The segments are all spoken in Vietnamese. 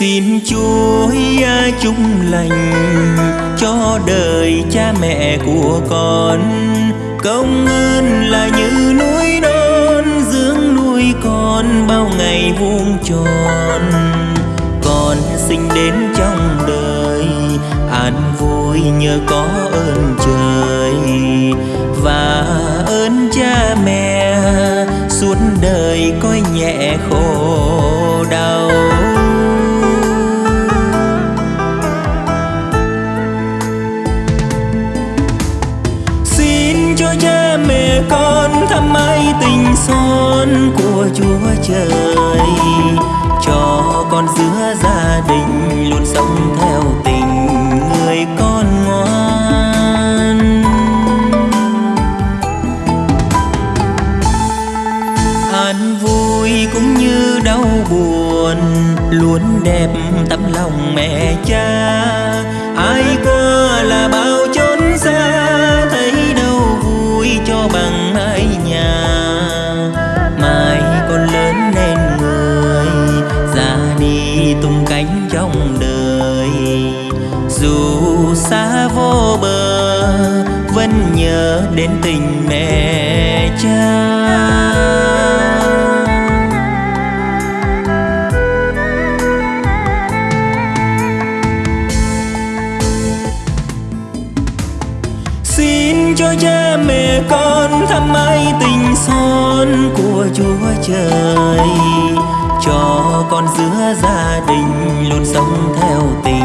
xin chúa chúc lành, cho đời cha mẹ của con. Công ơn là như núi non, dưỡng nuôi con bao ngày vuông tròn. Con sinh đến trong đời, an vui nhờ có ơn trời. Và ơn cha mẹ, suốt đời coi nhẹ khổ cho cha mẹ con thăm mái tình son của chúa trời. Cho con giữa gia đình luôn sống theo tình người con ngoan. An vui cũng như đau buồn, luôn đẹp tấm lòng mẹ cha. Ai có trong đời. Dù xa vô bờ, vẫn nhớ đến tình mẹ cha. Xin cho cha mẹ con thăm mãi tình son của chúa trời. Cho con giữa gia đình sống theo tình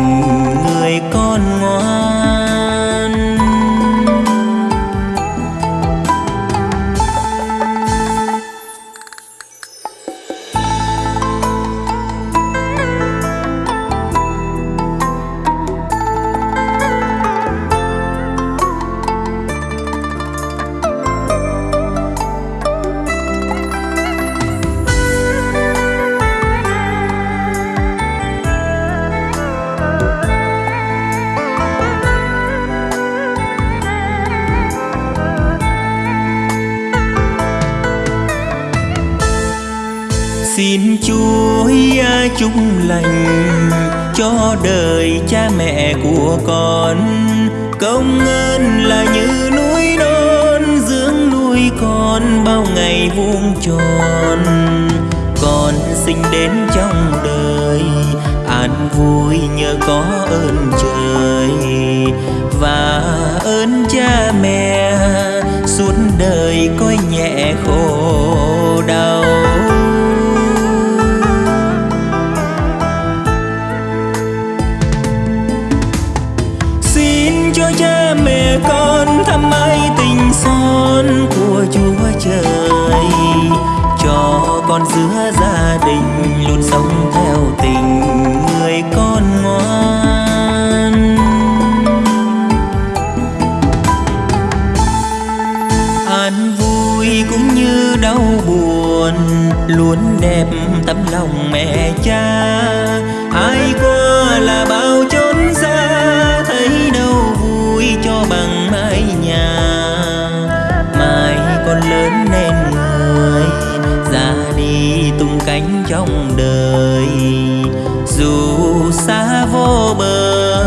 chúa chúc lành cho đời cha mẹ của con. Công ơn là như núi non, dưỡng nuôi con bao ngày vuông tròn. Con sinh đến trong đời, an vui nhờ có ơn trời. Và ơn cha mẹ, suốt đời coi nhẹ khổ cho cha mẹ con thăm mãi tình son của chúa trời. Cho con giữa gia đình luôn sống theo tình người con ngoan. An vui cũng như đau buồn, luôn đẹp tấm lòng mẹ cha. Anh cánh trong đời. Dù xa vô bờ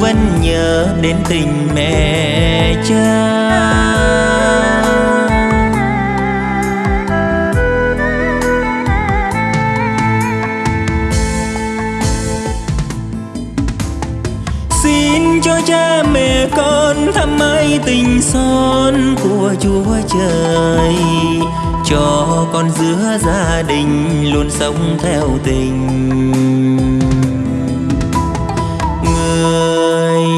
vẫn nhớ đến tình mẹ cha. Thăm mãi tình son của chúa trời. Cho con giữa gia đình luôn sống theo tình. Người